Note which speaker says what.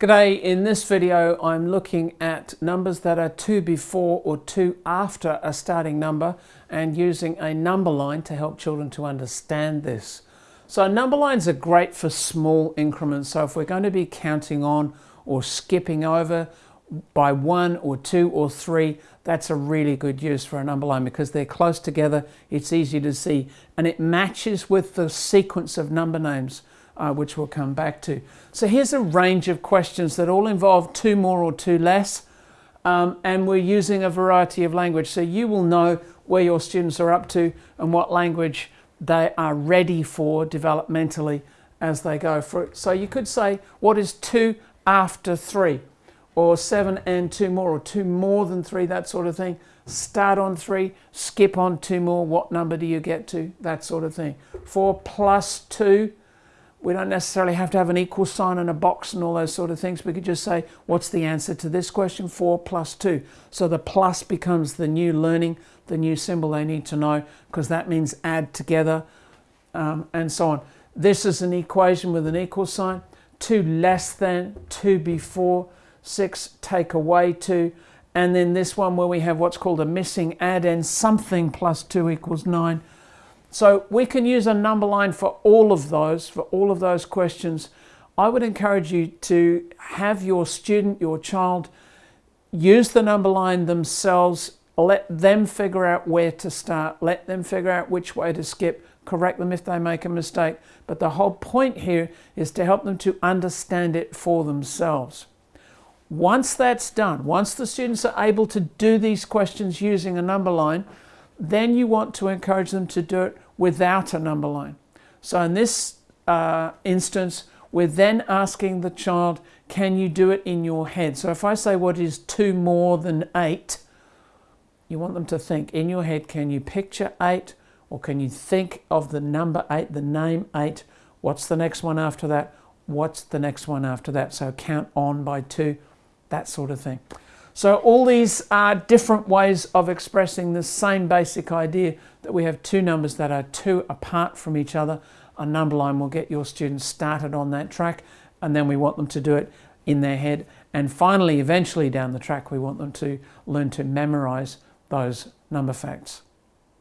Speaker 1: G'day, in this video I'm looking at numbers that are 2 before or 2 after a starting number and using a number line to help children to understand this. So number lines are great for small increments, so if we're going to be counting on or skipping over by 1 or 2 or 3, that's a really good use for a number line because they're close together, it's easy to see, and it matches with the sequence of number names uh, which we'll come back to. So here's a range of questions that all involve two more or two less, um, and we're using a variety of language. So you will know where your students are up to and what language they are ready for developmentally as they go through. So you could say, what is two after three? Or seven and two more, or two more than three, that sort of thing. Start on three, skip on two more, what number do you get to? That sort of thing. Four plus two, we don't necessarily have to have an equal sign and a box and all those sort of things. We could just say, what's the answer to this question? 4 plus 2. So the plus becomes the new learning, the new symbol they need to know, because that means add together um, and so on. This is an equation with an equal sign. 2 less than, 2 before, 6 take away 2. And then this one where we have what's called a missing addend something plus 2 equals 9. So we can use a number line for all of those, for all of those questions. I would encourage you to have your student, your child, use the number line themselves, let them figure out where to start, let them figure out which way to skip, correct them if they make a mistake. But the whole point here is to help them to understand it for themselves. Once that's done, once the students are able to do these questions using a number line, then you want to encourage them to do it without a number line. So in this uh, instance, we're then asking the child, can you do it in your head? So if I say what is two more than eight, you want them to think in your head, can you picture eight? Or can you think of the number eight, the name eight? What's the next one after that? What's the next one after that? So count on by two, that sort of thing. So all these are different ways of expressing the same basic idea that we have two numbers that are two apart from each other. A number line will get your students started on that track and then we want them to do it in their head. And finally, eventually down the track, we want them to learn to memorize those number facts.